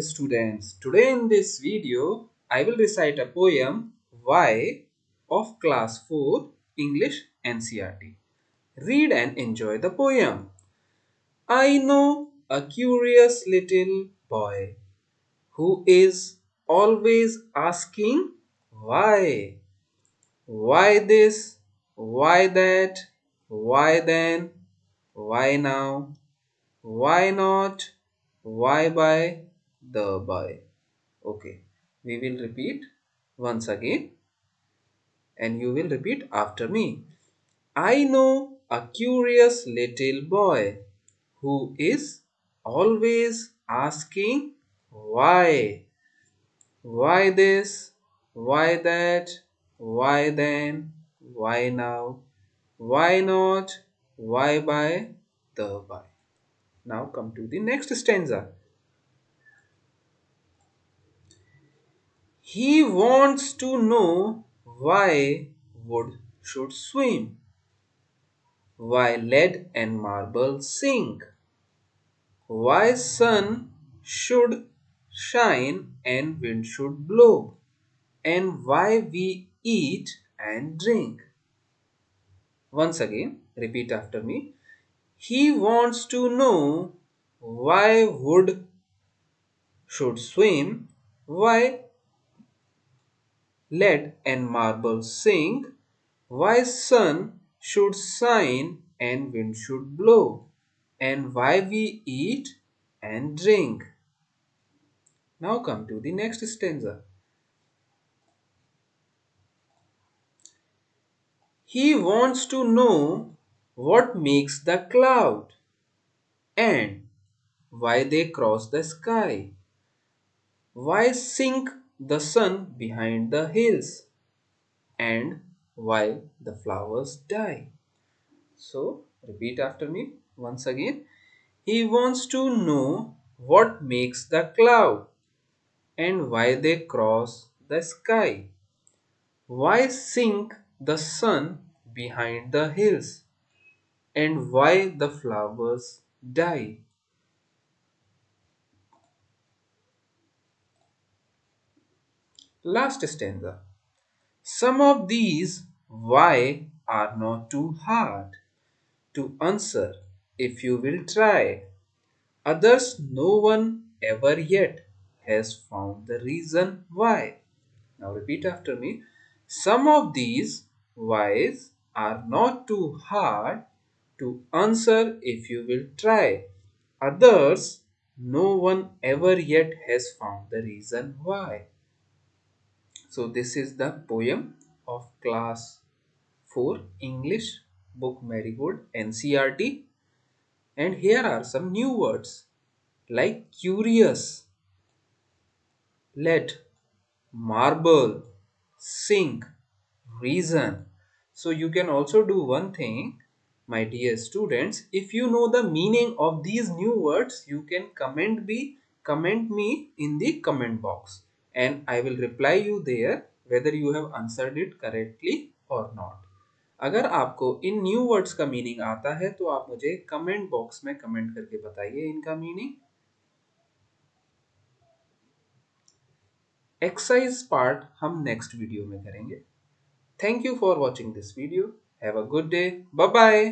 students, today in this video I will recite a poem Why of class 4 English NCERT. Read and enjoy the poem. I know a curious little boy who is always asking why. Why this? Why that? Why then? Why now? Why not? Why by? The boy. Okay, we will repeat once again and you will repeat after me. I know a curious little boy who is always asking why. Why this? Why that? Why then? Why now? Why not? Why by? The by. Now come to the next stanza. He wants to know why wood should swim, why lead and marble sink, why sun should shine and wind should blow, and why we eat and drink. Once again, repeat after me. He wants to know why wood should swim, why lead and marble sink, why sun should shine and wind should blow, and why we eat and drink. Now come to the next stanza. He wants to know what makes the cloud and why they cross the sky. Why sink the sun behind the hills and why the flowers die. So repeat after me once again. He wants to know what makes the cloud and why they cross the sky. Why sink the sun behind the hills and why the flowers die. Last stanza. Some of these why are not too hard to answer if you will try. Others no one ever yet has found the reason why. Now repeat after me. Some of these whys are not too hard to answer if you will try. Others no one ever yet has found the reason why. So this is the poem of class 4 English book Marigold NCERT and here are some new words like curious, let, marble, sink, reason. So you can also do one thing my dear students if you know the meaning of these new words you can comment me comment me in the comment box and I will reply you there whether you have answered it correctly or not. अगर आपको इन new words का meaning आता है तो आप मुझे comment box में कमेंट करके बताइए इनका मीनिंग एक्सरसाइज पार्ट हम नेक्स्ट वीडियो में करेंगे. Thank you for watching this video have a good day bye bye